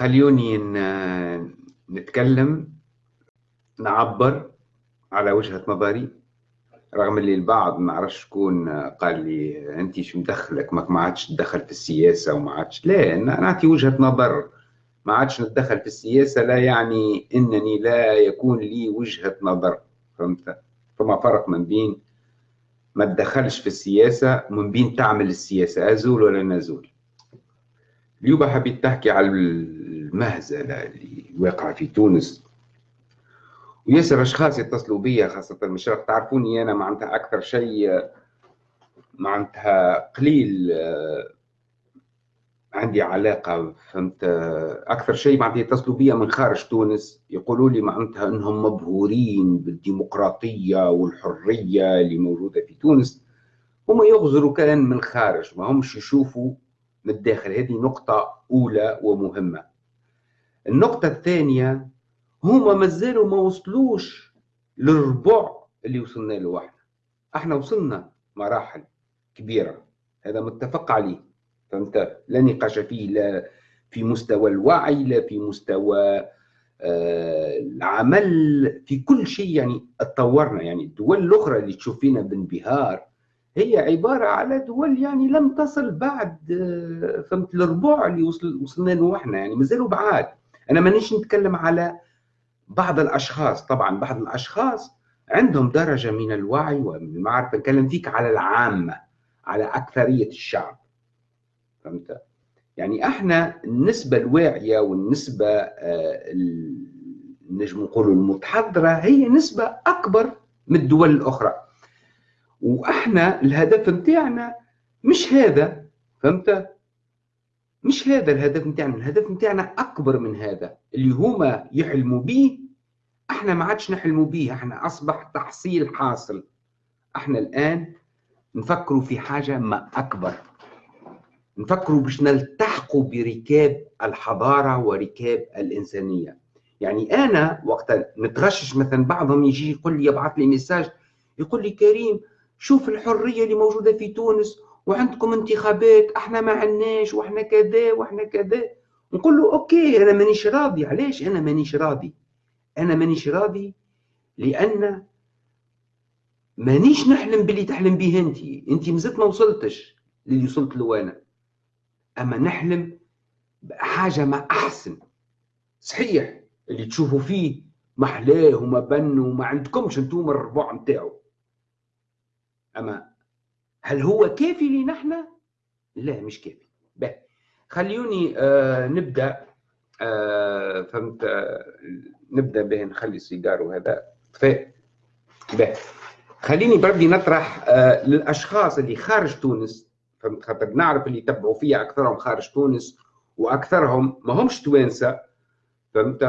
خليوني نتكلم نعبر على وجهة نظري. رغم اللي البعض ما عرفش شكون قال لي أنت شو مدخلك؟ ما عادش تدخل في السياسة وما عادش لا نعطي وجهة نظر. ما عادش نتدخل في السياسة لا يعني إنني لا يكون لي وجهة نظر فهمت؟ فما فرق من بين ما تدخلش في السياسة ومن بين تعمل السياسة أزول ولا نزول. اليوم حبيت تحكي على المهزلة اللي واقعة في تونس. وياسر أشخاص يتصلوا بيا خاصة من الشرق تعرفوني أنا معناتها أكثر شيء معناتها قليل عندي علاقة فهمت؟ أكثر شيء معناتها يتصلوا بيا من خارج تونس يقولوا لي معناتها أنهم مبهورين بالديمقراطية والحرية اللي موجودة في تونس. هم يغزروا كلام من الخارج ما همش يشوفوا من الداخل. هذه نقطة أولى ومهمة. النقطة الثانية هما مازالوا ما وصلوش للربع اللي وصلنا له إحنا. إحنا وصلنا مراحل كبيرة. هذا متفق عليه. فهمت؟ لا نقاش فيه لا في مستوى الوعي لا في مستوى آه العمل. في كل شيء يعني اتطورنا يعني الدول الأخرى اللي تشوف فينا بانبهار هي عبارة على دول يعني لم تصل بعد آه فهمت الربع اللي وصل وصلنا له إحنا يعني مازالوا بعاد. أنا مانيش نتكلم على بعض الأشخاص. طبعا بعض الأشخاص عندهم درجة من الوعي والمعرفه نتكلم فيك على العامة على أكثرية الشعب. فهمت؟ يعني إحنا النسبة الواعية والنسبة آه نجم نقولوا المتحضرة هي نسبة أكبر من الدول الأخرى. وأحنا الهدف نتاعنا مش هذا فهمت؟ مش هذا الهدف نتاعنا الهدف نتاعنا أكبر من هذا اللي هما يحلموا به أحنا ما عادش نحلموا به أحنا أصبح تحصيل حاصل. أحنا الآن نفكروا في حاجة ما أكبر. نفكروا باش نلتحقوا بركاب الحضارة وركاب الإنسانية. يعني أنا وقت نتغشش مثلا بعضهم يجي يقول لي يبعث لي message يقول لي كريم شوف الحرية اللي موجودة في تونس وعندكم انتخابات إحنا ما عندناش وإحنا كذا وإحنا كذا. نقول له okay أنا مانيش راضي. علاش أنا مانيش راضي؟ أنا مانيش راضي لأن مانيش نحلم باللي تحلم به أنت. أنت مازلت ما وصلتش للي وصلت له أنا. أما نحلم بحاجة ما أحسن. صحيح اللي تشوفوا فيه محلاه وما بن وما عندكمش أنتم الربع نتاعو. أما هل هو كافي إحنا؟ لا مش كافي. به خليوني آه نبدأ آه فهمت آه نبدأ به نخلي السيجار وهذا. ف به خليني بردي نطرح آه للأشخاص اللي خارج تونس فهمت خاطر نعرف اللي يتبعوا فيها أكثرهم خارج تونس وأكثرهم ما همش توانسة فهمت؟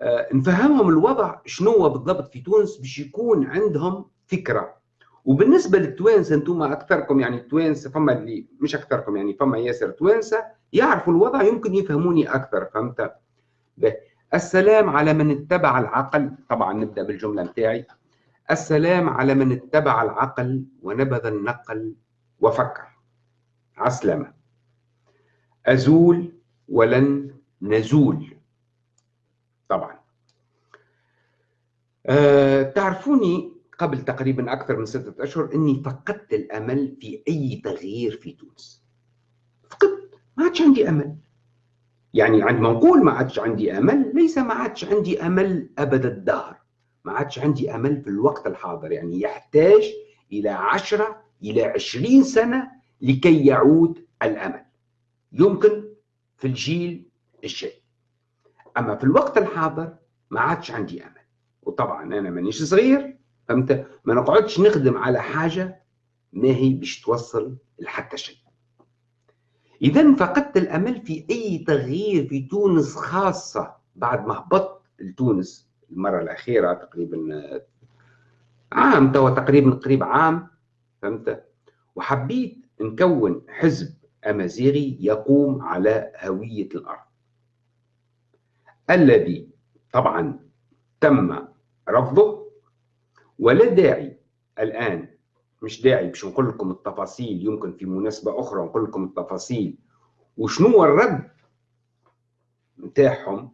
آه نفهمهم الوضع شنو بالضبط في تونس باش يكون عندهم فكرة. وبالنسبة للتوانسة أنتم أكثركم يعني التوانسه فما اللي مش أكثركم يعني فما ياسر توانسة يعرفوا الوضع يمكن يفهموني أكثر فهمت؟ السلام على من اتبع العقل طبعا نبدأ بالجملة نتاعي. السلام على من اتبع العقل ونبذ النقل وفكر. عسلمه أزول ولن نزول. طبعا. أه تعرفوني قبل تقريبا أكثر من ستة أشهر أني فقدت الأمل في أي تغيير في تونس. فقدت ما عادش عندي أمل. يعني عندما نقول ما عادش عندي أمل ليس ما عادش عندي أمل أبد الدهر. ما عادش عندي أمل في الوقت الحاضر. يعني يحتاج إلى عشرة إلى عشرين سنة لكي يعود الأمل. يمكن في الجيل الجاي. أما في الوقت الحاضر ما عادش عندي أمل. وطبعا أنا مانيش صغير. فهمت؟ ما نقعدش نخدم على حاجة ما هي باش توصل لحتى شيء. إذا فقدت الأمل في أي تغيير في تونس خاصة بعد ما هبطت لتونس المرة الأخيرة تقريبا عام توا تقريبا قريب عام فهمت؟ وحبيت نكون حزب أمازيغي يقوم على هوية الأرض. الذي طبعا تم رفضه ولا داعي الآن مش داعي باش نقول لكم التفاصيل يمكن في مناسبة أخرى نقول لكم التفاصيل. وشنو هو الرد نتاعهم؟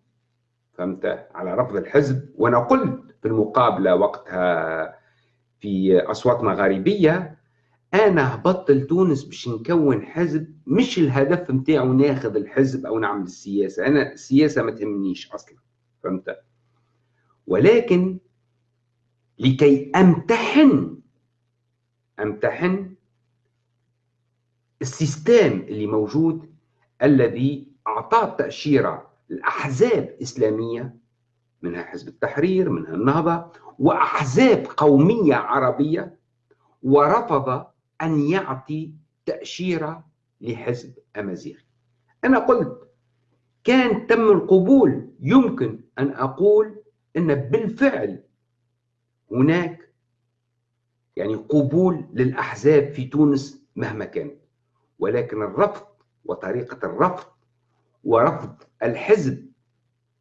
فهمت؟ على رفض الحزب. وأنا قلت في المقابلة وقتها في أصوات مغاربية أنا هبطت لتونس باش نكون حزب مش الهدف نتاعو ناخذ الحزب أو نعمل السياسة. أنا السياسة ما تهمنيش أصلا. فهمت؟ ولكن لكي أمتحن أمتحن السيستم اللي موجود الذي أعطاه تأشيرة الاحزاب إسلامية منها حزب التحرير منها النهضة وأحزاب قومية عربية ورفض أن يعطي تأشيرة لحزب أمازيغي. أنا قلت كان تم القبول يمكن أن أقول إن بالفعل هناك يعني قبول للأحزاب في تونس مهما كانت ولكن الرفض وطريقة الرفض ورفض الحزب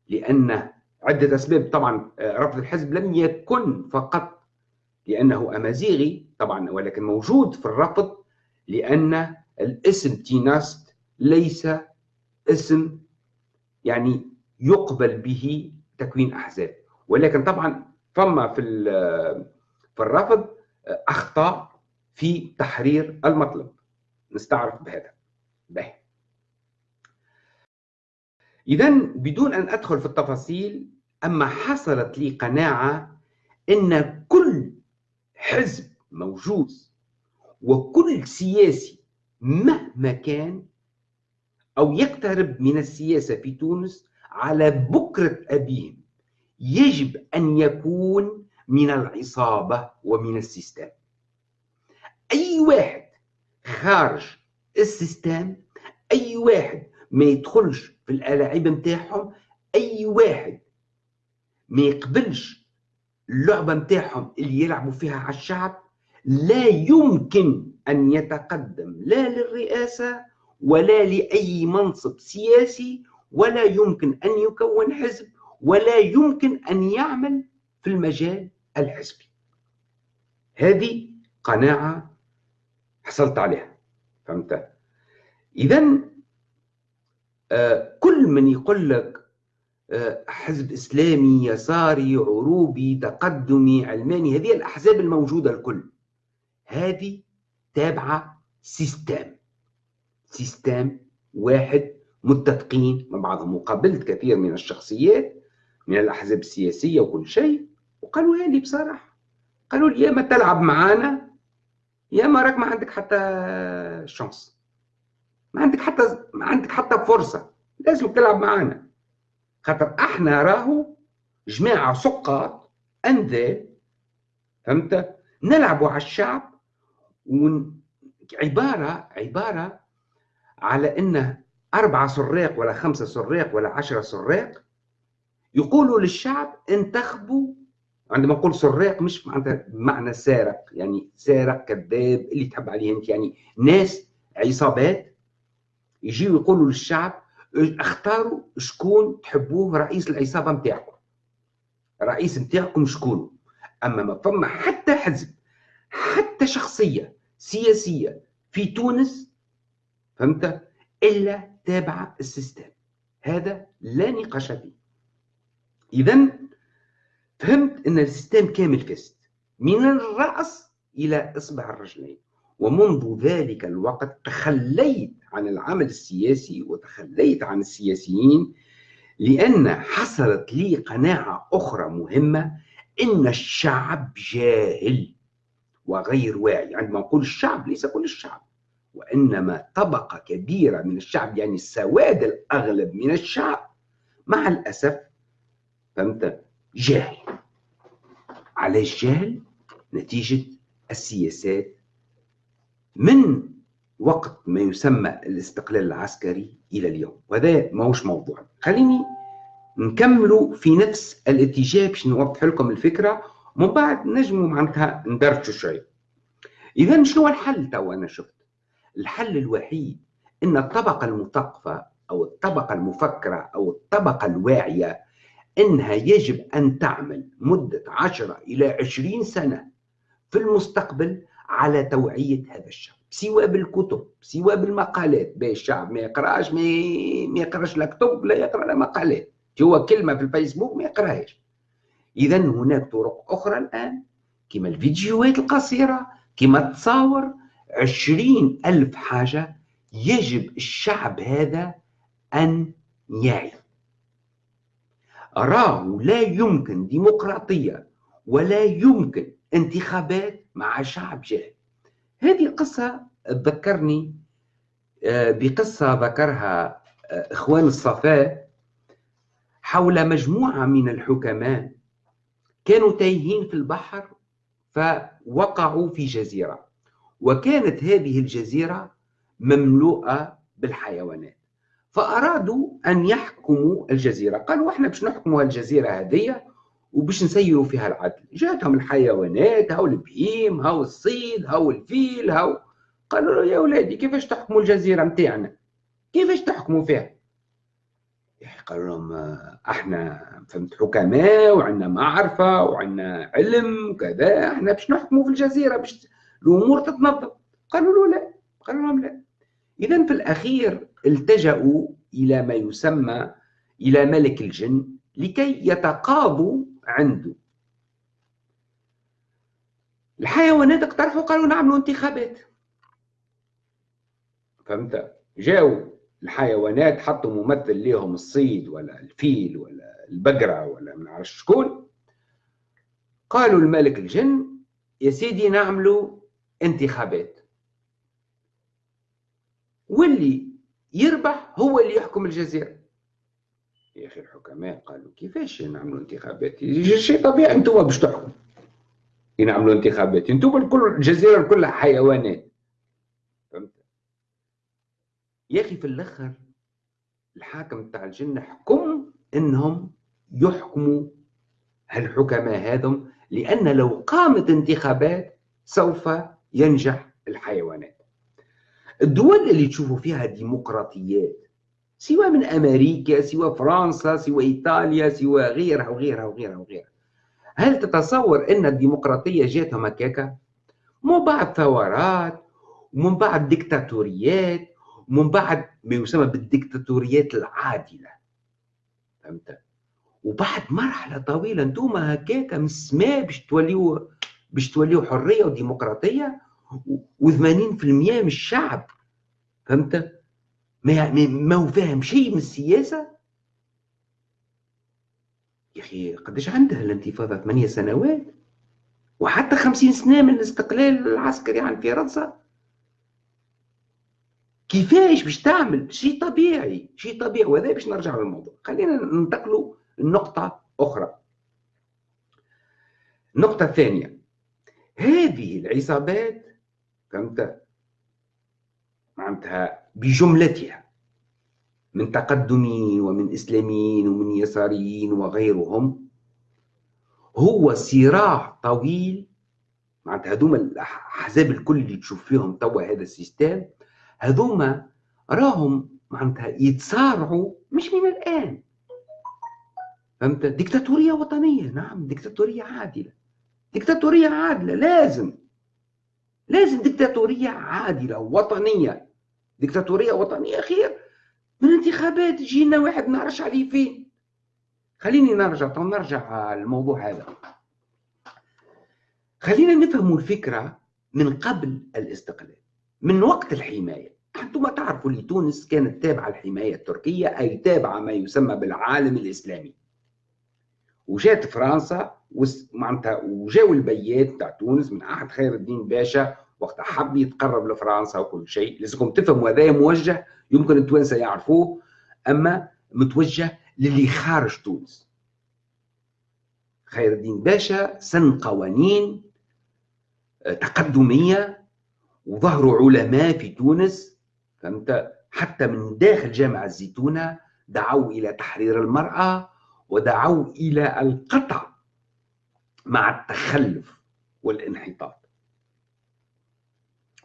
لأن عدة أسباب. طبعا آه، رفض الحزب لم يكن فقط لأنه أمازيغي طبعا ولكن موجود في الرفض لأن الاسم تيناست ليس اسم يعني يقبل به تكوين أحزاب. ولكن طبعا فما في في الرفض اخطاء في تحرير المطلب. نستعرف بهذا. به اذا بدون أن أدخل في التفاصيل أما حصلت لي قناعة إن كل حزب موجود وكل سياسي مهما كان أو يقترب من السياسة في تونس على بكرة أبيهم يجب أن يكون من العصابة ومن ال système. أي واحد خارج ال système أي واحد ما يدخلش في الألاعيب نتاعهم أي واحد ما يقبلش اللعبة نتاعهم اللي يلعبوا فيها على الشعب لا يمكن أن يتقدم لا للرئاسة ولا لأي منصب سياسي ولا يمكن أن يكون حزب ولا يمكن أن يعمل في المجال الحزبي. هذه قناعة حصلت عليها. فهمت؟ اذا آه، كل من يقول لك آه، حزب إسلامي يساري عروبي تقدمي علماني هذه الأحزاب الموجودة الكل. هذه تابعة سيستم. سيستم واحد متفقين مع بعضهم وقابلت كثير من الشخصيات من الأحزاب السياسية وكل شيء. وقالوا لي بصراحة؟ قالوا لي يا ما تلعب معانا يا ما راك ما عندك حتى شانس ما عندك حتى ما عندك حتى فرصة. لازم تلعب معانا. خاطر أحنا راهو جماعة سقاط انذال فهمت؟ نلعبوا على الشعب ون... عبارة عبارة على إنه أربعة سراق ولا خمسة سراق ولا عشرة سراق. يقولوا للشعب انتخبوا عندما نقول سراق مش معناتها معنى سارق يعني سارق كذاب اللي تحب عليه أنت يعني ناس عصابات يجيوا يقولوا للشعب اختاروا شكون تحبوه رئيس العصابة نتاعكم. رئيس نتاعكم شكون؟ أما ما فما حتى حزب حتى شخصية سياسية في تونس فهمت؟ إلا تابعة ال système. هذا لا نقاش فيه. اذا فهمت أن ال système كامل فاسد من الرأس إلى إصبع الرجلين. ومنذ ذلك الوقت تخليت عن العمل السياسي وتخليت عن السياسيين لأن حصلت لي قناعة أخرى مهمة إن الشعب جاهل وغير واعي. عندما نقول الشعب ليس كل الشعب. وإنما طبقة كبيرة من الشعب يعني السواد الأغلب من الشعب. مع الأسف فهمت؟ جاهل علاش جاهل نتيجة السياسات من وقت ما يسمى الاستقلال العسكري إلى اليوم. وهذا ماهوش موضوع. خليني نكملوا في نفس الاتجاه باش نوضح لكم الفكرة ومن بعد نجموا معناتها ندرجوا شوية. اذا شنو الحل تو أنا شفت؟ الحل الوحيد إن الطبقة المثقفة أو الطبقة المفكرة أو الطبقة الواعية إنها يجب أن تعمل مدة 10 إلى 20 سنة في المستقبل على توعية هذا الشعب سواء بالكتب سواء بالمقالات. باش الشعب ما يقراش ما يقراش لا كتب لا يقرأ لا مقالات. هو كلمة في الفيسبوك ما يقراهاش. اذا هناك طرق أخرى الآن كما الفيديوهات القصيرة كما التصاور عشرين ألف حاجة يجب الشعب هذا أن يعي. راه لا يمكن ديمقراطية ولا يمكن انتخابات مع شعب جاهل هذه القصة تذكرني آه، بقصة ذكرها آه، إخوان الصفاء حول مجموعة من الحكماء كانوا تايهين في البحر فوقعوا في جزيرة وكانت هذه الجزيرة مملوءة بالحيوانات. فأرادوا أن يحكموا الجزيرة. قالوا إحنا باش نحكموا الجزيرة هذه وباش نسيروا فيها العدل. جاتهم الحيوانات هاو البهيم هاو الصيد هاو الفيل هاو. قالوا له يا ولادي كيفاش تحكموا الجزيرة متاعنا؟ كيفاش تحكموا فيها؟ قالوا لهم إحنا فهمت حكماء وعندنا معرفة وعندنا علم وكذا إحنا باش نحكموا في الجزيرة باش الأمور تتنظم. قالوا له لا. قالوا لهم لا. اذا في الأخير التجأوا إلى ما يسمى إلى ملك الجن لكي يتقاضوا عنده. الحيوانات اقترحوا قالوا نعملوا انتخابات. فهمت؟ جاوا الحيوانات حطوا ممثل ليهم الصيد ولا الفيل ولا البقرة ولا نعرفش شكون. قالوا الملك الجن يا سيدي نعملوا انتخابات. واللي يربح هو اللي يحكم الجزيرة. يا أخي الحكماء قالوا كيفاش نعملوا انتخابات؟ شيء طبيعي أنتم باش تحكموا. ينعملوا انتخابات. أنتم الكل الجزيرة كلها حيوانات. فهمت؟ يا أخي في الآخر الحاكم تاع الجنة حكم إنهم يحكموا هالحكماء هذم لأن لو قامت انتخابات سوف ينجح الحيوانات. الدول اللي تشوفوا فيها ديمقراطيات سواء من أمريكا سواء فرنسا سواء إيطاليا سواء غيرها وغيرها وغيرها وغيرها. هل تتصور أن الديمقراطية جاتهم هكاكا؟ من بعد ثورات ومن بعد ديكتاتوريات ومن بعد ما يسمى بالديكتاتوريات العادلة. فهمت؟ وبعد مرحلة طويلة أنتم هكاكا من السماء باش توليو باش توليو حرية وديمقراطية و80% من الشعب. فهمت؟ ما ما هو فاهم شيء من السياسة؟ يا أخي قداش عندها الانتفاضة؟ ثمانية سنوات؟ وحتى خمسين سنة من الاستقلال العسكري عن فرنسا كيفاش باش تعمل؟ شيء طبيعي شيء طبيعي وهذا باش نرجع للموضوع. خلينا ننتقلوا لنقطة أخرى. النقطة الثانية. هذه العصابات فهمت؟ معناتها بجملتها من تقدميين ومن إسلاميين ومن يساريين وغيرهم هو صراع طويل معناتها هذوما الأحزاب الكل اللي تشوف فيهم توا هذا السيستم هذوما راهم معناتها يتصارعوا مش من الآن. فهمت؟ ديكتاتورية وطنية نعم ديكتاتورية عادلة. ديكتاتورية عادلة لازم. لازم ديكتاتورية عادلة وطنية ديكتاتورية وطنية خير من انتخابات يجينا واحد نعرفش عليه فين. خليني نرجع نرجع الموضوع هذا. خلينا نفهموا الفكرة من قبل الاستقلال من وقت الحماية. أنتم تعرفوا اللي تونس كانت تابعة الحماية التركية أي تابعة ما يسمى بالعالم الإسلامي. وجات فرنسا معناتها وجاوا البيات تاع تونس من عهد خير الدين باشا وقت حب يتقرب لفرنسا وكل شيء. لازمكم تفهموا هذا موجه يمكن التوانسه يعرفوه أما متوجه للي خارج تونس. خير الدين باشا سن قوانين آه، تقدمية وظهروا علماء في تونس فهمت؟ حتى من داخل جامعة الزيتونة دعوا إلى تحرير المرأة ودعوا إلى القطع مع التخلف والانحطاط.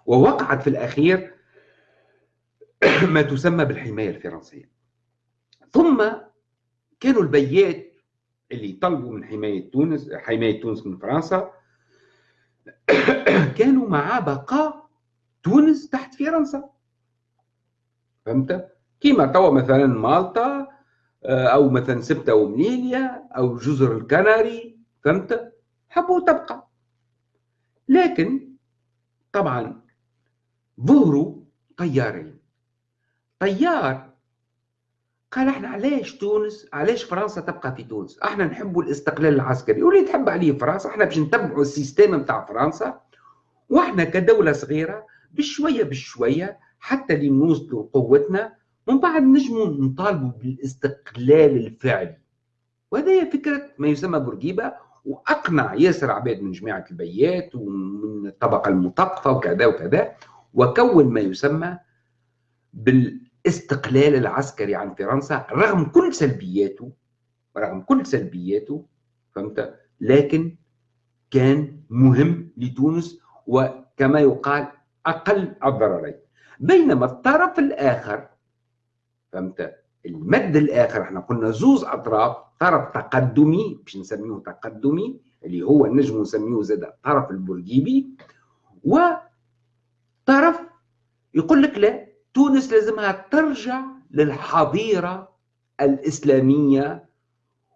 ووقعت في الأخير ما تسمى بالحماية الفرنسية. ثم كانوا البيات اللي طلبوا من حماية تونس حماية تونس من فرنسا كانوا مع بقاء تونس تحت فرنسا. فهمت؟ كيما توا مثلا مالطا أو مثلا سبتة ومليليا أو جزر الكناري فهمت؟ حبوا تبقى لكن طبعا ظهروا تيارين تيار قال إحنا علاش تونس علاش فرنسا تبقى في تونس؟ إحنا نحب الاستقلال العسكري. واللي تحب عليه فرنسا إحنا باش نتبعوا ال système نتاع فرنسا. وإحنا كدولة صغيرة بشوية بشوية حتى اللي نوصلوا لقوتنا ومن بعد نجموا نطالبوا بالاستقلال الفعلي. وهذه فكرة ما يسمى بورقيبة وأقنع ياسر عباد من جماعة البيات ومن الطبقة المثقفه وكذا وكذا وكون ما يسمى بالاستقلال العسكري عن فرنسا رغم كل سلبياته رغم كل سلبياته فهمت؟ لكن كان مهم لتونس وكما يقال أقل الضررين. بينما الطرف الآخر فهمت؟ المد الآخر إحنا قلنا زوز أطراف طرف تقدمي باش نسميه تقدمي اللي هو نجم نسميه زاد الطرف البورقيبي وطرف يقول لك لا تونس لازمها ترجع للحظيره الإسلامية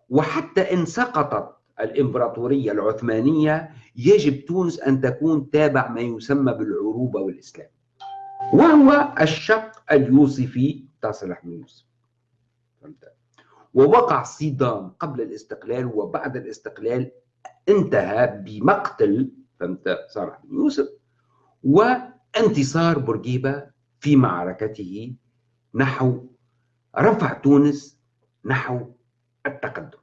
وحتى إن سقطت الإمبراطورية العثمانية يجب تونس أن تكون تابع ما يسمى بالعروبة والإسلام. وهو الشق اليوسفي بتاع صلاح بن يوسف فهمت؟ ووقع صدام قبل الاستقلال وبعد الاستقلال انتهى بمقتل فهمت؟ صالح بن يوسف وانتصار بورقيبة في معركته نحو رفع تونس نحو التقدم.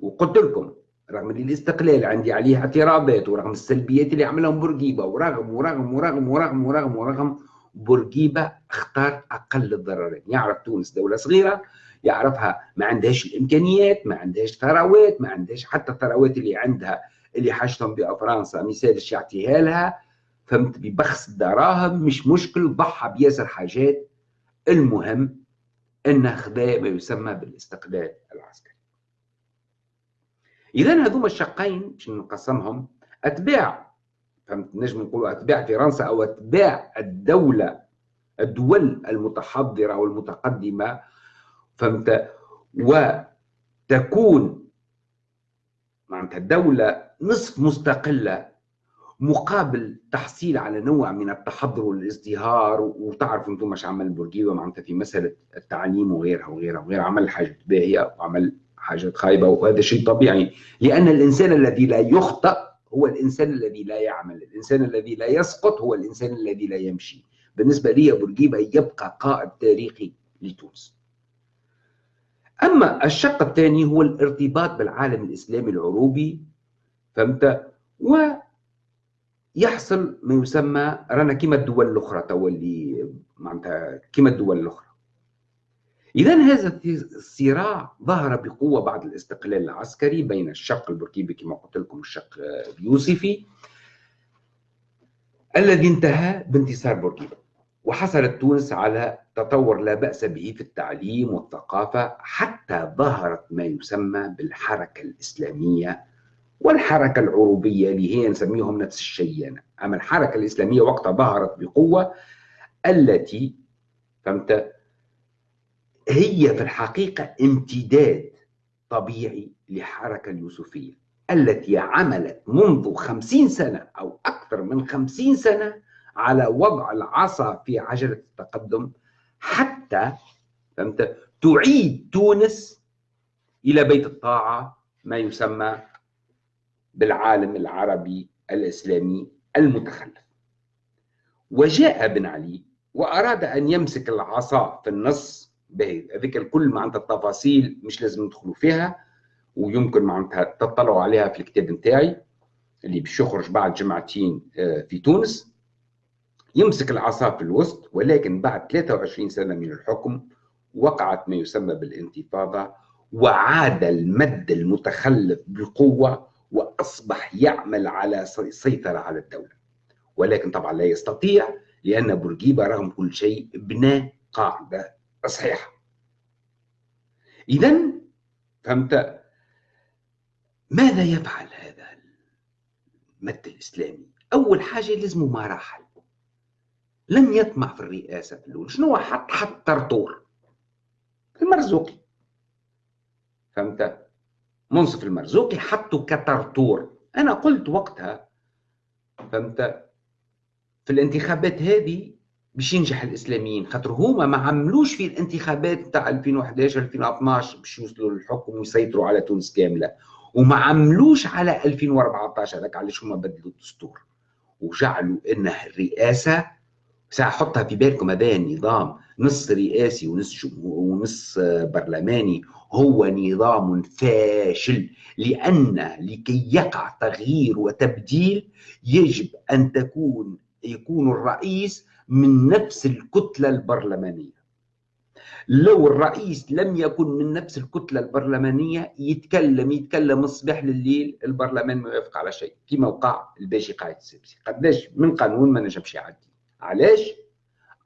وقلت لكم رغم الاستقلال عندي عليه اعتراضات ورغم السلبيات اللي عملهم بورقيبة ورغم ورغم ورغم ورغم ورغم ورغم بورقيبة اختار أقل الضررين. يعرف تونس دولة صغيرة يعرفها ما عندهاش الإمكانيات ما عندهاش ثروات ما عندهاش حتى الثروات اللي عندها اللي حاجتهم بها فرنسا. مثال يعطيها لها فهمت؟ ببخس الدراهم مش مشكل ضحى بياسر حاجات. المهم انه خذا ما يسمى بالاستقلال العسكري. اذا هذوما الشقين باش نقسمهم أتباع نجم نقولوا أتباع فرنسا أو أتباع الدولة الدول المتحضرة والمتقدمة. فهمت؟ وتكون معناتها الدولة نصف مستقلة مقابل تحصيل على نوع من التحضر والازدهار. وتعرف أنتم مش عمل بورقيبه معناتها في مسألة التعليم وغيرها وغيرها وغيرها عمل حاجات باهية وعمل حاجات خايبة وهذا شيء طبيعي. لأن الإنسان الذي لا يخطئ هو الإنسان الذي لا يعمل، الإنسان الذي لا يسقط هو الإنسان الذي لا يمشي. بالنسبة لي بورقيبة يبقى قائد تاريخي لتونس. أما الشق الثاني هو الارتباط بالعالم الإسلامي العروبي فهمت؟ ويحصل ما يسمى رانا كما الدول الأخرى توا اللي معناتها كما الدول الأخرى. إذا هذا الصراع ظهر بقوة بعد الاستقلال العسكري بين الشق البوركيبي كما قلت لكم الشق اليوسفي الذي انتهى بانتصار بوركيبا وحصلت تونس على تطور لا بأس به في التعليم والثقافة حتى ظهرت ما يسمى بالحركة الإسلامية والحركة العروبية اللي هي نسميهم نفس الشيء. أما الحركة الإسلامية وقتها ظهرت بقوة التي فهمت هي في الحقيقة امتداد طبيعي للحركة اليوسفية التي عملت منذ خمسين سنة أو أكثر من خمسين سنة على وضع العصا في عجلة التقدم حتى فهمت تعيد تونس إلى بيت الطاعة ما يسمى بالعالم العربي الإسلامي المتخلف. وجاء بن علي وأراد أن يمسك العصا في النص هذيك الكل معناتها التفاصيل مش لازم ندخلوا فيها ويمكن معناتها تطلعوا عليها في الكتاب نتاعي اللي باش يخرج بعد جمعتين آه، في تونس. يمسك العصا في الوسط ولكن بعد 23 سنة من الحكم وقعت ما يسمى بالانتفاضة وعاد المد المتخلف بقوة وأصبح يعمل على سيطرة على الدولة. ولكن طبعا لا يستطيع لأن بورقيبة رغم كل شيء بنى قاعدة. صحيحه اذا فهمت؟ ماذا يفعل هذا المد الإسلامي؟ أول حاجة لازم مراحل. لم يطمع في الرئاسة في الأول شنو حط حط طرطور المرزوقي. فهمت؟ منصف المرزوقي حطه كطرطور أنا قلت وقتها فهمت؟ في الانتخابات هذه باش ينجح الإسلاميين خاطر هما ما عملوش في الانتخابات تاع 2011 2012 باش يوصلوا للحكم ويسيطروا على تونس كاملة. وما عملوش على 2014 هذاك علاش هما بدلوا الدستور. وجعلوا إنه الرئاسه سأحطها في بالكم هذا النظام. نص رئاسي ونص ونص برلماني. هو نظام فاشل لأن لكي يقع تغيير وتبديل يجب أن تكون يكون الرئيس من نفس الكتلة البرلمانية. لو الرئيس لم يكن من نفس الكتلة البرلمانية يتكلم يتكلم الصباح لليل البرلمان ما يوافق على شيء. كما وقع الباشي قايد السبسي قداش من قانون ما نجمش يعدي. علاش؟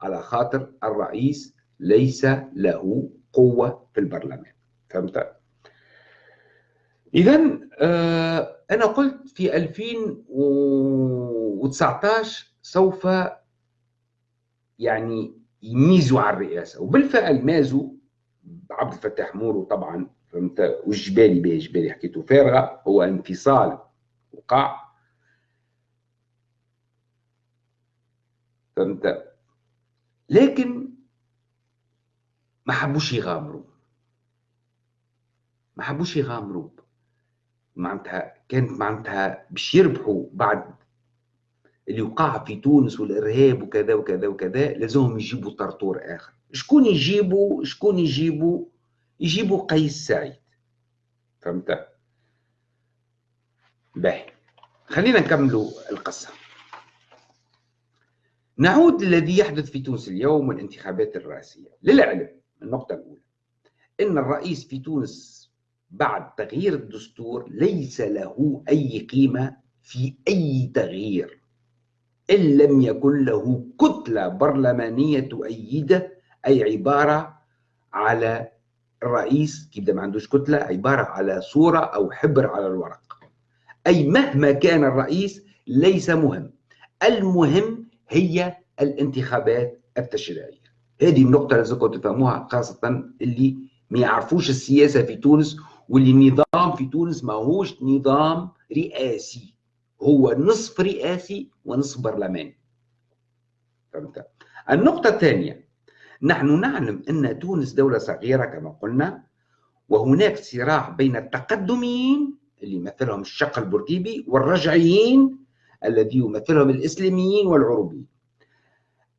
على خاطر الرئيس ليس له قوة في البرلمان. فهمت؟ اذا آه أنا قلت في 2019 سوف يعني يميزوا على الرئاسة. وبالفعل مازوا عبد الفتاح مورو طبعا فهمت؟ والجبالي به جبالي حكيته فارغة. هو انفصال وقع. فهمت؟ لكن ما حبوش يغامروا. ما حبوش يغامروا. معناتها كانت معناتها باش يربحوا بعد اللي وقع في تونس والإرهاب وكذا وكذا وكذا لازمهم يجيبوا طرطور آخر. شكون يجيبوا؟ شكون يجيبوا؟ يجيبوا قيس سعيد. فهمت؟ باهي. خلينا نكملوا القصة. نعود للذي يحدث في تونس اليوم والانتخابات الرئاسية. للعلم النقطة الأولى. إن الرئيس في تونس بعد تغيير الدستور ليس له أي قيمة في أي تغيير. إن لم يكن له كتلة برلمانية تؤيده أي عبارة على الرئيس كيبدا ما عندوش كتلة عبارة على صورة أو حبر على الورق. أي مهما كان الرئيس ليس مهم. المهم هي الانتخابات التشريعية. هذه النقطة لازمكم تفهموها خاصة اللي ما يعرفوش السياسة في تونس واللي النظام في تونس ما هوش نظام رئاسي. هو نصف رئاسي ونصف برلماني. فهمت؟ النقطة الثانية نحن نعلم أن تونس دولة صغيرة كما قلنا وهناك صراع بين التقدميين اللي يمثلهم الشق البوركيبي والرجعيين الذي يمثلهم الإسلاميين والعروبيين.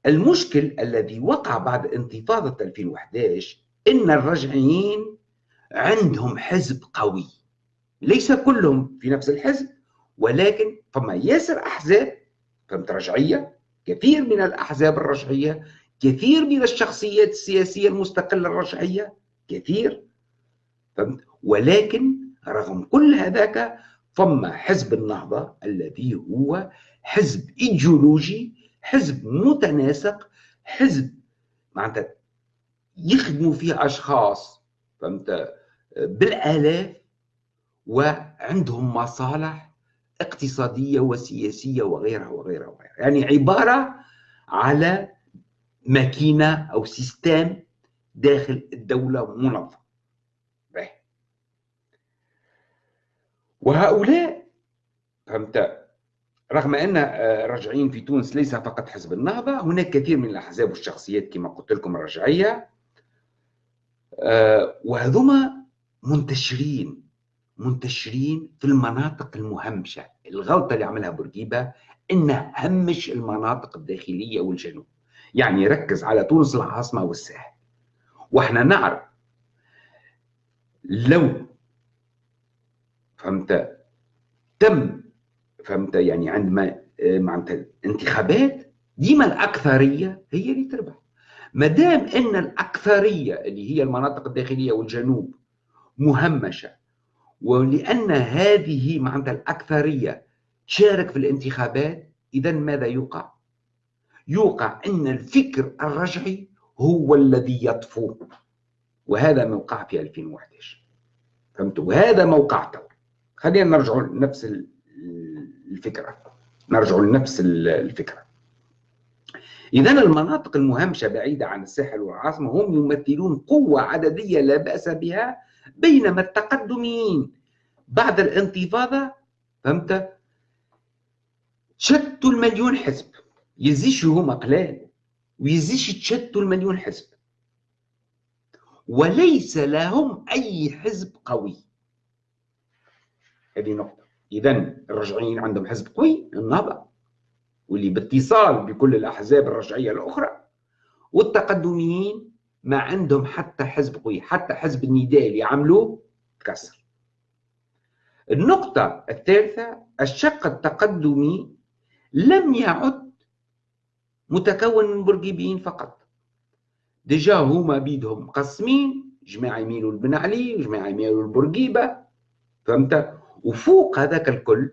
المشكل الذي وقع بعد انتفاضة 2011 إن الرجعيين عندهم حزب قوي. ليس كلهم في نفس الحزب ولكن فما ياسر أحزاب فهمت رجعية؟ كثير من الأحزاب الرجعية كثير من الشخصيات السياسية المستقلة الرجعية كثير فهمت؟ ولكن رغم كل هذاك فما حزب النهضة الذي هو حزب إيديولوجي حزب متناسق حزب معناتها يخدموا فيه أشخاص فهمت؟ بالآلاف وعندهم مصالح اقتصادية وسياسية وغيرها وغيرها وغيرها. يعني عبارة على ماكينة أو سيستم داخل الدولة منظم. وهؤلاء فهمت؟ رغم أن الرجعيين في تونس ليس فقط حزب النهضة هناك كثير من الأحزاب والشخصيات كما قلت لكم الرجعية. آه، وهذوما منتشرين. منتشرين في المناطق المهمشة. الغلطة اللي عملها بورقيبة إنه همش المناطق الداخلية والجنوب. يعني يركز على تونس العاصمة والساحل. وإحنا نعرف لو فهمت تم فهمت يعني عندما معناتها الانتخابات ديما الأكثرية هي اللي تربح. ما دام إن الأكثرية اللي هي المناطق الداخلية والجنوب مهمشة ولأن هذه معناتها الأكثرية تشارك في الانتخابات إذا ماذا يوقع؟ يوقع أن الفكر الرجعي هو الذي يطفو. وهذا موقع في 2011 فهمتوا؟ وهذا موقع تو خلينا نرجع لنفس الفكرة. نرجع لنفس الفكرة. إذا المناطق المهمشة بعيدة عن الساحل والعاصمة هم يمثلون قوة عددية لا بأس بها بينما التقدميين بعد الانتفاضة فهمت؟ شتوا المليون حزب. يزيش هما قلال ويزيش تشتوا المليون حزب. وليس لهم أي حزب قوي. هذه نقطة. إذا الرجعيين عندهم حزب قوي النهضة واللي باتصال بكل الأحزاب الرجعية الأخرى والتقدميين ما عندهم حتى حزب قوي حتى حزب النداء اللي عملوه تكسر. النقطة الثالثة الشق التقدمي لم يعد متكون من برجيبيين فقط. ديجا هما بيدهم مقسمين جماعة يميلوا لبن علي وجماعة يميلوا لبورقيبة فهمت؟ وفوق هذاك الكل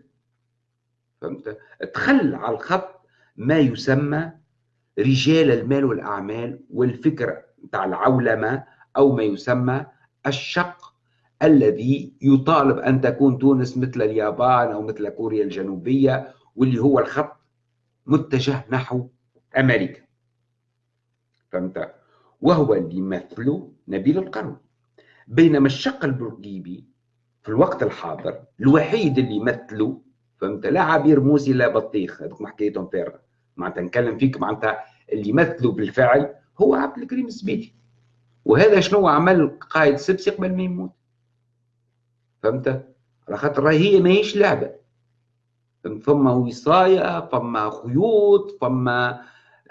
فهمت؟ تخل على الخط ما يسمى رجال المال والأعمال والفكر نتاع العولمة أو ما يسمى الشق الذي يطالب أن تكون تونس مثل اليابان أو مثل كوريا الجنوبية واللي هو الخط متجه نحو أمريكا. فهمت؟ وهو اللي يمثله نبيل القرن بينما الشق البرقيبي في الوقت الحاضر الوحيد اللي يمثله فهمت؟ لا عبير موسي لا بطيخ هذوك حكايتهم فارغه معناتها نتكلم فيك معناتها اللي يمثله بالفعل هو عبد الكريم الزبيدي. وهذا شنو عمل قائد سبسي قبل ما يموت؟ فهمت؟ على خاطر هي ماهيش لعبة. فما وصاية فما خيوط فما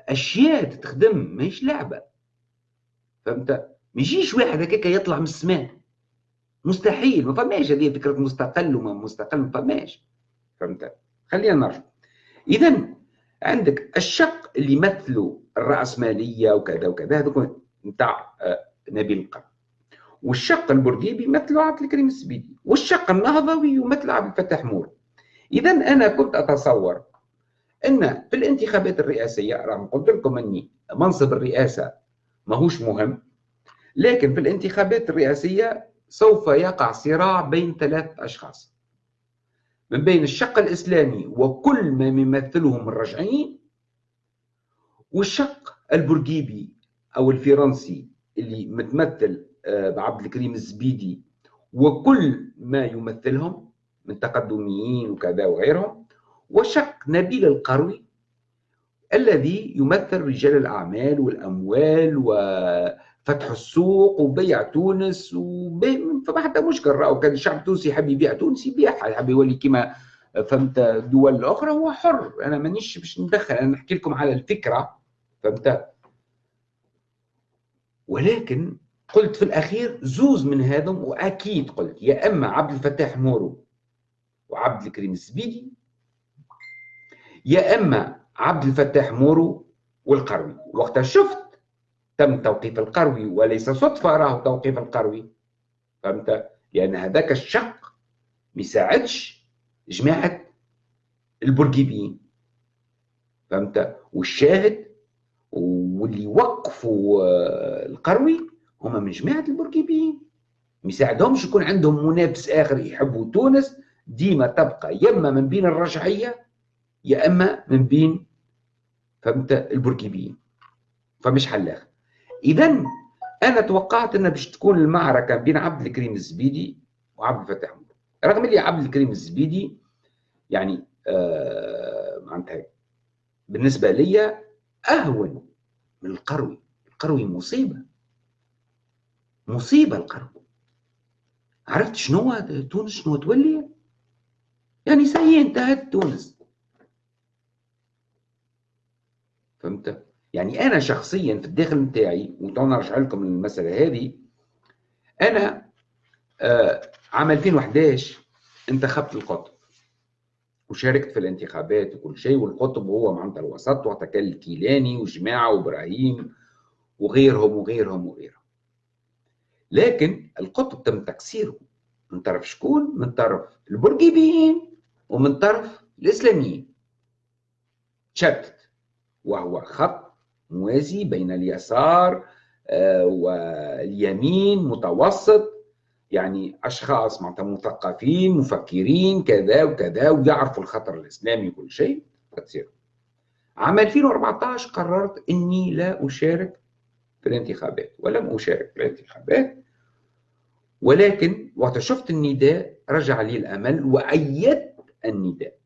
أشياء تتخدم ماهيش لعبة. فهمت؟ ما يجيش واحد هكاك يطلع من السماء. مستحيل ما فماش هذه فكرة مستقل وما مستقل ما فماش. فهمت؟ خلينا نرجع. اذا عندك الشق اللي يمثلوا الراسماليه وكذا وكذا. هذوك نتاع آه، نبيل القرن. والشق البرجيبي يمثله عبد الكريم السبيدي. والشق النهضوي يمثل عبد الفتاح مور. اذا أنا كنت أتصور أن في الانتخابات الرئاسية رغم قلت لكم أني منصب الرئاسة ماهوش مهم لكن في الانتخابات الرئاسية سوف يقع صراع بين ثلاث أشخاص. من بين الشق الإسلامي وكل ما يمثلهم الرجعيين والشق البرجيبي أو الفرنسي اللي متمثل آه، بعبد الكريم الزبيدي. وكل ما يمثلهم من تقدميين وكذا وغيرهم. وشق نبيل القروي الذي يمثل رجال الأعمال والأموال وفتح السوق وبيع تونس فما حتى مشكل راهو كان الشعب التونسي يحب يبيع تونس يبيعها يحب يولي كما فهمت دول الأخرى هو حر. أنا مانيش باش ندخل. أنا نحكي لكم على الفكرة. فهمت ولكن قلت في الأخير زوز من هذم وأكيد قلت يا أما عبد الفتاح مورو وعبد الكريم الزبيدي يا إما عبد الفتاح مورو والقروي. وقتها شفت تم توقيف القروي وليس صدفة راه توقيف القروي. فهمت؟ لأن هذاك الشق ما يساعدش جماعة البرجيبيين فهمت؟ والشاهد واللي وقفوا آه، القروي هما من جماعة البرجيبيين ما يساعدهمش يكون عندهم منافس آخر يحبوا تونس. ديما تبقى يما من بين الرجعيه يا إما من بين فهمت البركيبيين فمش حلاخ اذا أنا توقعت انها باش تكون المعركة بين عبد الكريم الزبيدي وعبد الفتاح رغم اللي عبد الكريم الزبيدي يعني آه معناتها بالنسبة لي أهون من القروي. القروي مصيبة. مصيبة القروي. عرفت شنو تونس؟ شنو تولي؟ يعني c'est انتهت تونس. فهمت؟ يعني أنا شخصيا في الداخل نتاعي وتو نرجع لكم للمساله هذه أنا آه عام 2011 انتخبت القطب. وشاركت في الانتخابات وكل شيء والقطب هو معناتها الوسط كان الكيلاني وجماعه وإبراهيم وغيرهم وغيرهم وغيرهم لكن القطب تم تكسيره من طرف شكون؟ من طرف البرجيبيين ومن طرف الإسلاميين تشتت وهو خط موازي بين اليسار آه، واليمين متوسط يعني أشخاص معناتها مثقفين مفكرين كذا وكذا ويعرفوا الخطر الإسلامي وكل شيء تصير عام 2014 قررت إني لا أشارك في الانتخابات ولم أشارك في الانتخابات. ولكن وقت شفت النداء رجع لي الأمل وأيدت النداء.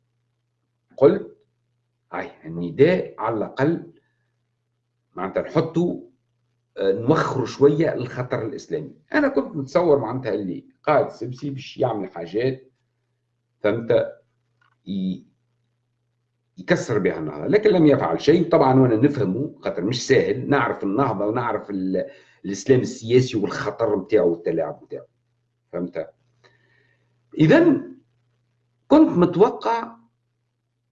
قلت هاي النداء على الأقل معناتها نحطه آه، نوخروا شوية الخطر الإسلامي. أنا كنت متصور معناتها اللي قائد سبسي باش يعمل حاجات فهمت يكسر بها النهضه لكن لم يفعل شيء. طبعا وأنا نفهمه خاطر مش سهل نعرف النهضة ونعرف الإسلام السياسي والخطر نتاعو والتلاعب نتاعو. فهمت؟ اذا كنت متوقع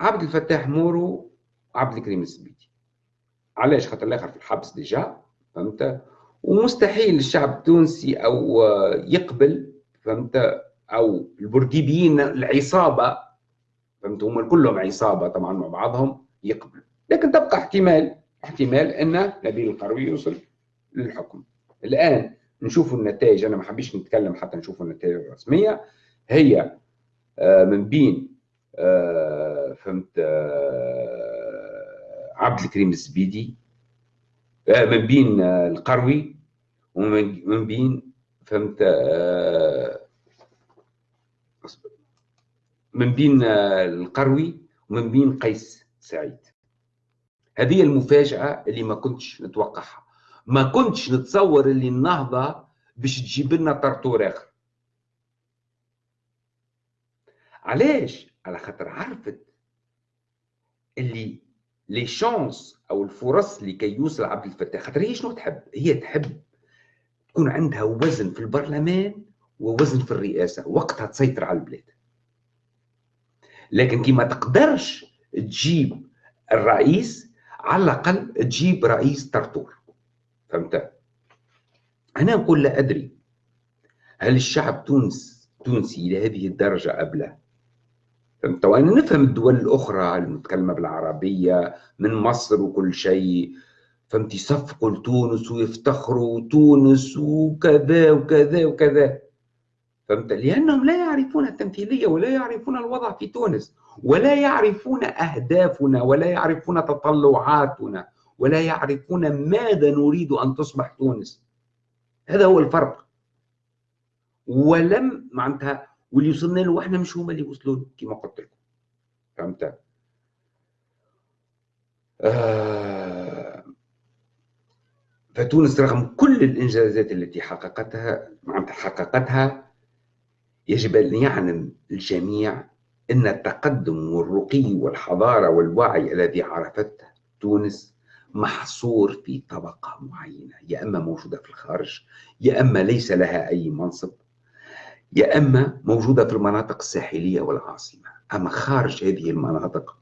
عبد الفتاح مورو عبد الكريم السبيتي. علاش؟ خاطر الآخر في الحبس déjà. فهمت؟ ومستحيل الشعب التونسي أو يقبل فهمت؟ أو البورقيبيين العصابة فهمت؟ هم كلهم عصابة طبعا مع بعضهم يقبلوا. لكن تبقى احتمال احتمال أن نبيل القروي يوصل للحكم. الآن نشوفوا النتائج. أنا ما حبيش نتكلم حتى نشوفوا النتائج الرسمية. هي آه، من بين آه، فهمت آه، عبد الكريم الزبيدي من بين القروي ومن بين فهمت من بين القروي ومن بين قيس سعيد. هذه المفاجأة اللي ما كنتش نتوقعها. ما كنتش نتصور اللي النهضة باش تجيب لنا طرطور آخر. علاش؟ على خاطر عرفت اللي لي شانس أو الفرص لكي يوصل عبد الفتاح خاطر هي شنو تحب؟ هي تحب تكون عندها وزن في البرلمان ووزن في الرئاسة وقتها تسيطر على البلاد. لكن كي ما تقدرش تجيب الرئيس على الأقل تجيب رئيس طرطور. فهمت؟ أنا نقول لا أدري هل الشعب تونس تونسي إلى هذه الدرجة ابله فهمت وأنا نفهم الدول الأخرى المتكلمة بالعربية من مصر وكل شيء. فهمت؟ يصفقوا لتونس ويفتخروا تونس وكذا وكذا وكذا. فهمت؟ لأنهم لا يعرفون التمثيلية ولا يعرفون الوضع في تونس ولا يعرفون أهدافنا ولا يعرفون تطلعاتنا ولا يعرفون ماذا نريد أن تصبح تونس. هذا هو الفرق. ولم معناتها واللي وصلنا له إحنا مش هما اللي وصلوا له كما قلت لكم. فهمت؟ آه فتونس رغم كل الإنجازات التي حققتها معناتها حققتها يجب أن يعلم الجميع إن التقدم والرقي والحضارة والوعي الذي عرفته تونس محصور في طبقة معينة يا إما موجودة في الخارج يا إما ليس لها أي منصب. يا أما موجودة في المناطق الساحلية والعاصمة. أما خارج هذه المناطق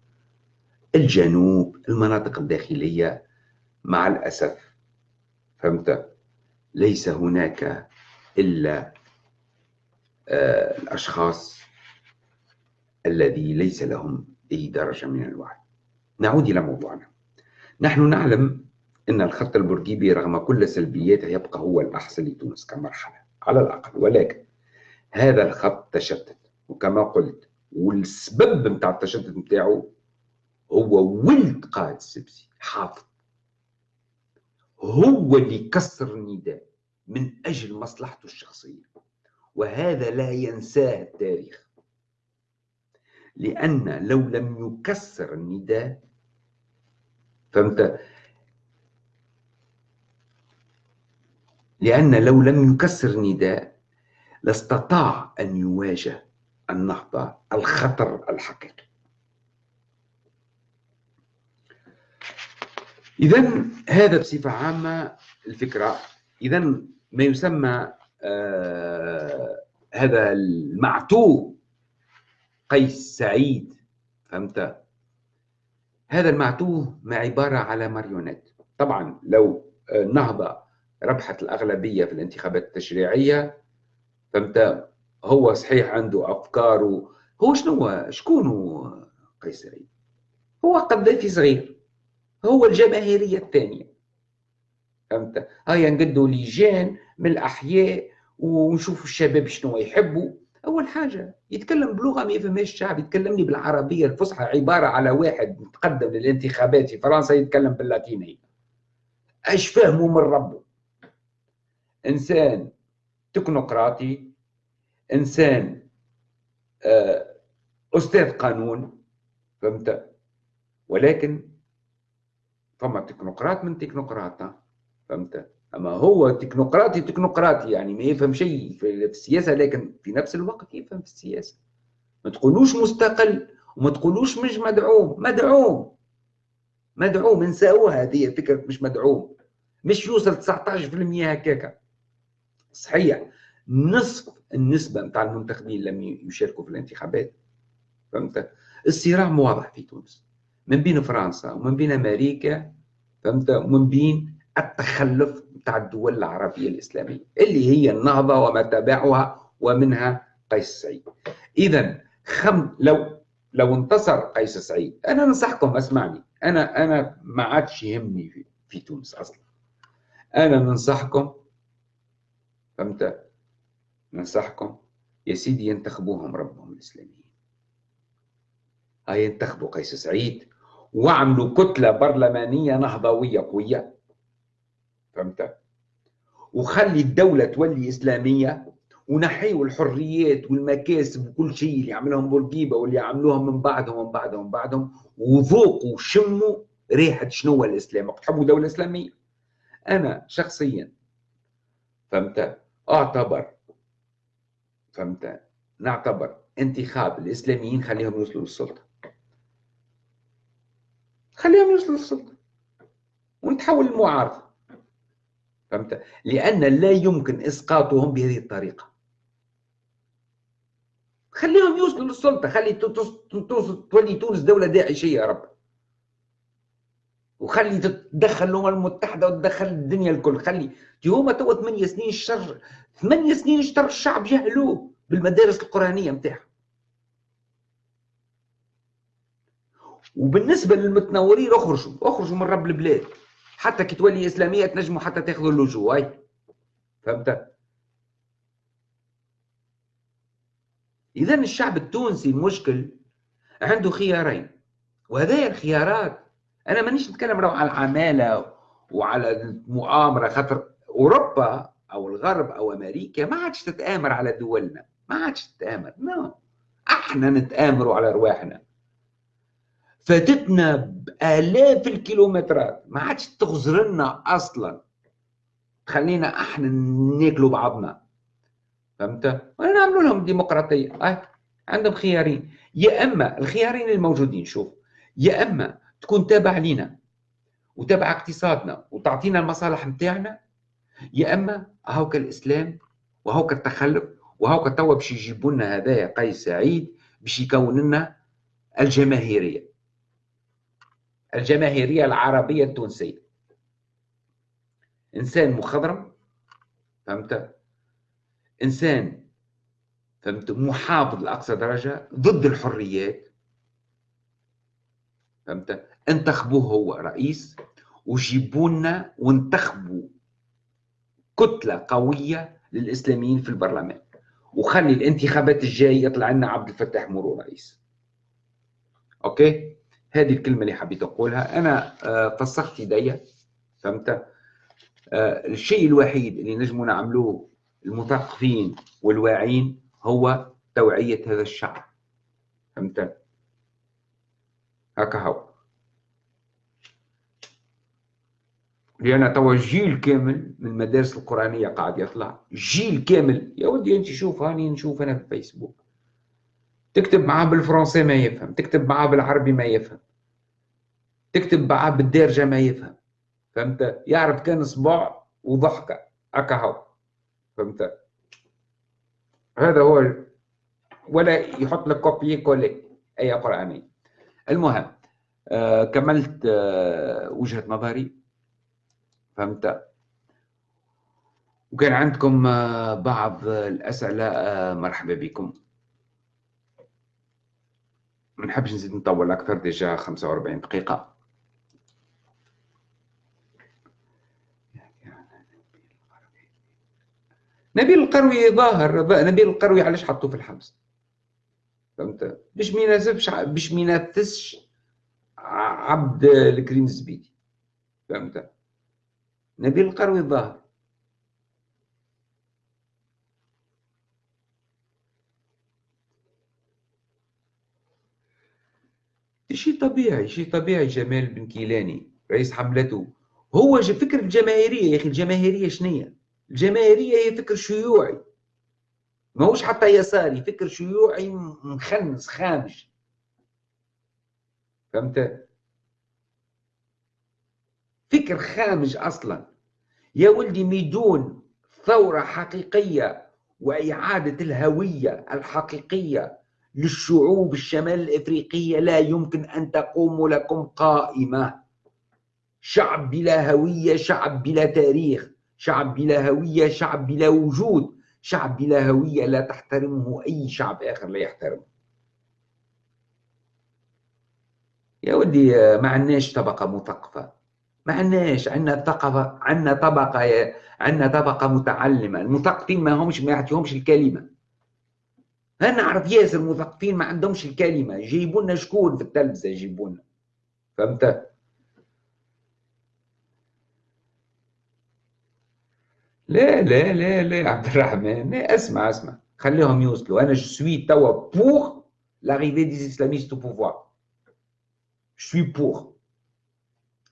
الجنوب المناطق الداخلية مع الأسف فهمت؟ ليس هناك إلا آه، الأشخاص الذي ليس لهم أي درجة من الوعي. نعود إلى موضوعنا. نحن نعلم إن الخط البورقيبي رغم كل سلبياته يبقى هو الاحسن لتونس كمرحلة على الأقل. ولكن هذا الخط تشتت. وكما قلت والسبب نتاع التشتت نتاعو هو ولد قائد السبسي حافظ. هو اللي كسر النداء من أجل مصلحته الشخصية. وهذا لا ينساه التاريخ. لأن لو لم يكسر النداء فهمت؟ لأن لو لم يكسر النداء لاستطاع أن يواجه النهضة الخطر الحقيقي. إذا هذا بصفة عامة الفكرة. إذا ما يسمى آه هذا المعتوه قيس سعيد. فهمت؟ هذا المعتوه ما عبارة على ماريونيت. طبعا لو النهضة ربحت الأغلبية في الانتخابات التشريعية فهمت هو صحيح عنده افكاره. هو شنو شكون هو قيصري؟ هو قذافي صغير. هو الجماهيرية الثانية. فهمت؟ هيا نقدوا لجان من الأحياء ونشوفوا الشباب شنو يحبوا أول حاجة يتكلم بلغة ما يفهمهاش الشعب يتكلمني بالعربية الفصحى عبارة على واحد متقدم للانتخابات في فرنسا يتكلم باللاتينية. إيش فهموا من ربه إنسان تكنوقراطي إنسان آه، أستاذ قانون فهمت؟ ولكن فما تكنوقراط من تكنوقراط فهمت؟ أما هو تكنوقراطي تكنوقراطي يعني ما يفهم شيء في السياسة لكن في نفس الوقت يفهم في السياسة. ما تقولوش مستقل وما تقولوش مش مدعوم مدعوم مدعوم. نساوها هذه فكره مش مدعوم. مش يوصل 19% هكاكا. صحيح. نصف النسبة نتاع المنتخبين لم يشاركوا في الانتخابات. فهمت؟ الصراع واضح في تونس. من بين فرنسا ومن بين أمريكا فهمت؟ ومن بين التخلف نتاع الدول العربية الإسلامية اللي هي النهضة وما تبعها ومنها قيس سعيد. إذا خم لو لو انتصر قيس سعيد أنا ننصحكم اسمعني أنا أنا ما عادش يهمني في, في تونس أصلا. أنا ننصحكم فهمت ننصحكم يا سيدي ينتخبوهم ربهم الإسلاميين. هاي ينتخبوا قيس سعيد واعملوا كتلة برلمانية نهضوية قوية. فهمت؟ وخلي الدولة تولي إسلامية ونحيوا الحريات والمكاسب وكل شيء اللي يعملهم بورقيبة واللي يعملوهم من بعدهم ومن بعدهم ومن بعدهم. وذوقوا وشموا ريحة شنو الإسلام؟ تحبوا دولة إسلامية. أنا شخصيا فهمت؟ اعتبر. فهمت؟ نعتبر انتخاب الإسلاميين خليهم يوصلوا للسلطة. خليهم يوصلوا للسلطة. ونتحول المعارضه فهمت؟ لأن لا يمكن إسقاطهم بهذه الطريقة. خليهم يوصلوا للسلطة. خلي تولي تونس دولة داعشية يا رب. وخلي تتدخل الأمم المتحدة وتدخل الدنيا الكل. خلي هما توا ثمانية سنين الشر ثمانية سنين اشتر الشعب جهلوه بالمدارس القرآنية نتاعهم وبالنسبة للمتنورين اخرجوا اخرجوا من رب البلاد. حتى كي تولي إسلامية تنجموا حتى تاخذوا اللجوء. هاي فهمت؟ اذا الشعب التونسي المشكل عنده خيارين وهذه الخيارات أنا مانيش نتكلم على العمالة وعلى المؤامرة خاطر أوروبا أو الغرب أو أمريكا ما عادش تتآمر على دولنا ما عادش تتآمر نو no. أحنا نتآمروا على أرواحنا فاتتنا بآلاف الكيلومترات ما عادش تغزر لنا أصلا خلينا أحنا ناكلوا بعضنا فهمت؟ نعملوا لهم ديمقراطية آه. عندهم خيارين يا إما الخيارين الموجودين شوف يا إما تكون تابع لينا وتابع اقتصادنا وتعطينا المصالح نتاعنا يا إما هاوك الإسلام وهاوك التخلف وهاوك توا باش يجيبوا لنا هذايا قيس سعيد باش يكون لنا الجماهيرية. الجماهيرية العربية التونسية. إنسان مخضرم فهمت؟ إنسان فهمت؟ محافظ لأقصى درجة ضد الحريات. فهمت؟ انتخبوه هو رئيس وجيبوا لنا وانتخبوا كتلة قوية للإسلاميين في البرلمان. وخلي الانتخابات الجاية يطلع لنا عبد الفتاح مورو رئيس. أوكي؟ هذه الكلمة اللي حبيت أقولها. أنا آه، فسخت يدي فهمت؟ آه، الشيء الوحيد اللي نجموا نعملوه المثقفين والواعين هو توعية هذا الشعب. فهمت؟ هكا هو. لأن توا جيل كامل من المدارس القرآنية قاعد يطلع. جيل كامل. يا ودي أنت شوف هاني نشوف أنا في الفيسبوك تكتب معاه بالفرنسي ما يفهم. تكتب معاه بالعربي ما يفهم. تكتب معاه بالدارجة ما يفهم. فهمت؟ يعرف كان صباع وضحكة. هكا هو. فهمت؟ هذا هو. ولا يحط لك كوبي كولي أي قرآني. المهم آه كملت آه وجهة نظري. فهمت؟ وكان عندكم آه بعض الأسئلة آه مرحبا بكم. ما نحبش نزيد نطول أكثر ديجا 45 دقيقة. نبيل القروي ظاهر نبيل القروي علاش حطوه في الحبس؟ فهمت؟ باش ما يناسبش باش ما ينافسش عبد الكريم الزبيدي. فهمت؟ نبيل القروي ظاهر شيء طبيعي شيء طبيعي جمال بن كيلاني رئيس حملته. هو فكر الجماهيرية يا أخي الجماهيرية شنية؟ الجماهيرية هي فكر شيوعي. ما هوش حتى يساري فكر شيوعي مخنس خامج فهمت؟ فكر خامج أصلا. يا ولدي ميدون ثورة حقيقية وإعادة الهوية الحقيقية للشعوب الشمال الإفريقية لا يمكن أن تقوم لكم قائمة. شعب بلا هوية شعب بلا تاريخ شعب بلا هوية شعب بلا وجود. شعب بلا هوية لا تحترمه أي شعب آخر لا يحترمه. يا ودي ما عندناش طبقة مثقفة. ما عندناش عندنا ثقافه عندنا طبقة عندنا طبقة متعلمة المثقفين ما همش ما يعطيهمش الكلمة. أنا نعرف ياسر مثقفين ما عندهمش الكلمة يجيبوا لنا شكون في التلفزة؟ يجيبوا لنا فهمت؟ لا لا لا لا عبد الرحمن لا اسمع اسمع. خليهم يوصلوا. أنا je suis توا pour l'arrivée au pouvoir je suis pour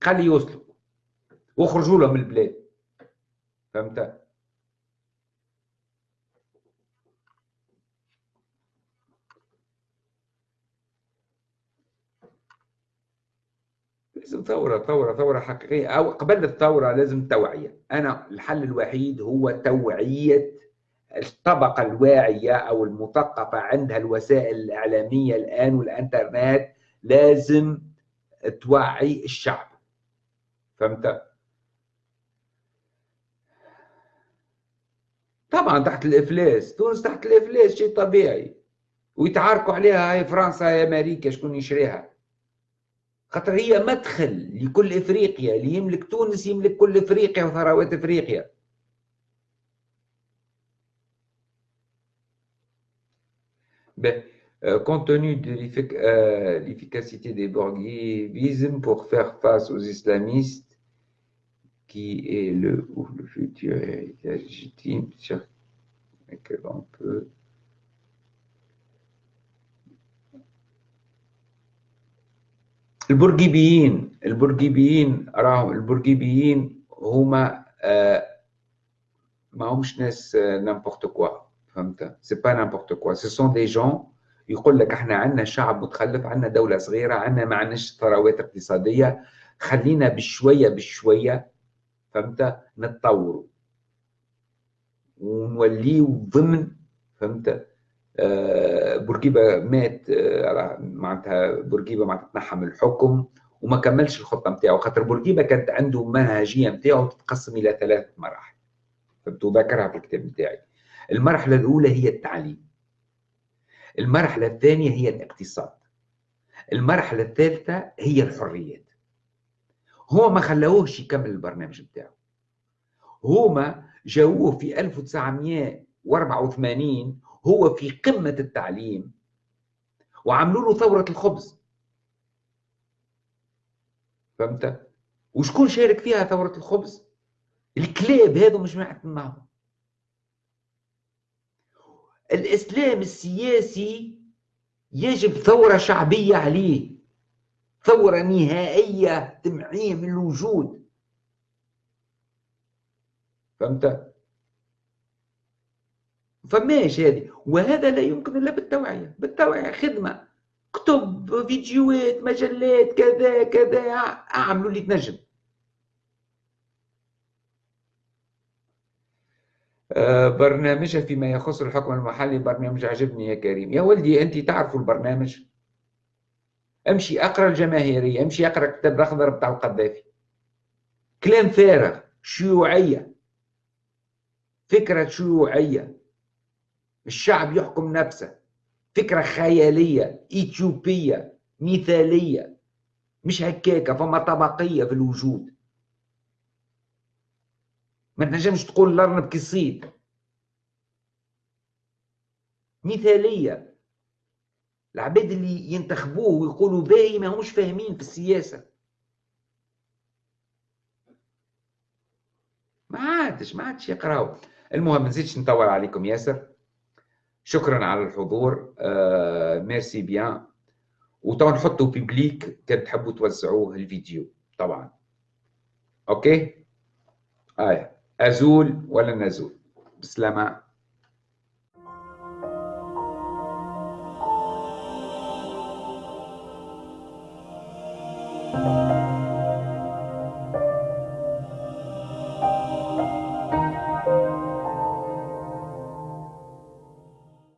خلي يوصلوا. واخرجوا لهم البلاد. فهمت؟ لازم ثورة ثورة ثورة حقيقية. أو قبل الثورة لازم توعية. أنا الحل الوحيد هو توعية الطبقة الواعية أو المثقفة عندها الوسائل الإعلامية الآن والإنترنت. لازم توعي الشعب. فهمت؟ طبعا تحت الإفلاس تونس تحت الإفلاس شيء طبيعي. ويتعاركوا عليها هاي فرنسا هاي أمريكا شكون يشريها. خاطر هي مدخل لكل إفريقيا اللي يملك تونس يملك كل إفريقيا وثروات إفريقيا. Compte tenu de l'efficacité des bourguivismes pour faire face aux islamistes, qui est le, ou le futur héritage légitime sur lequel on peut البرجيبيين البرجيبيين راهم البرجيبيين هما آه ما همش ناس نامبورت كوا فهمت؟ c'est pas n'importe quoi ce sont des gens يقول لك إحنا عندنا شعب متخلف عندنا دولة صغيرة عندنا ما عندناش ثروات اقتصادية خلينا بشوية بشوية فهمت؟ نتطوروا ونوليو ضمن فهمت؟ آه، بورقيبة مات آه، معناتها بورقيبة معناتها تنحى من الحكم وما كملش الخطة نتاعو خاطر بورقيبة كانت عنده منهجية نتاعو تتقسم إلى ثلاث مراحل. فهمتوا ذكرها في الكتاب نتاعي المرحلة الأولى هي التعليم. المرحلة الثانية هي الاقتصاد. المرحلة الثالثة هي الحريات. هو ما خلاوهش يكمل البرنامج نتاعو هما جاووه في 1984 هو في قمة التعليم وعملوا له ثورة الخبز فهمت؟ وشكون شارك فيها ثورة الخبز؟ الكلاب هذو مش معهم الإسلام السياسي يجب ثورة شعبية عليه ثورة نهائية تمحيه من الوجود. فهمت؟ فماش هذه. وهذا لا يمكن إلا بالتوعية. بالتوعية خدمة. كتب فيديوهات مجلات كذا كذا أعملوا اللي تنجم. آه، برنامجها فيما يخص الحكم المحلي برنامج عجبني يا كريم. يا ولدي أنت تعرفوا البرنامج؟ امشي اقرأ الجماهيرية امشي اقرأ كتاب الأخضر بتاع القذافي. كلام فارغ شيوعية. فكرة شيوعية. الشعب يحكم نفسه. فكرة خيالية إثيوبية مثالية. مش هكاكة فما طبقية في الوجود. ما تنجمش تقول الأرنب كيصيد مثالية. العباد اللي ينتخبوه ويقولوا باهي ما همش فاهمين في السياسة. ما عادش ما عادش يقراو. المهم نزيدش نطول عليكم ياسر. شكرا على الحضور. آه merci bien وتو نحطوا public كان تحبوا توزعوه الفيديو طبعا. OK؟ آه. أزول ولا نزول؟ بسلامة.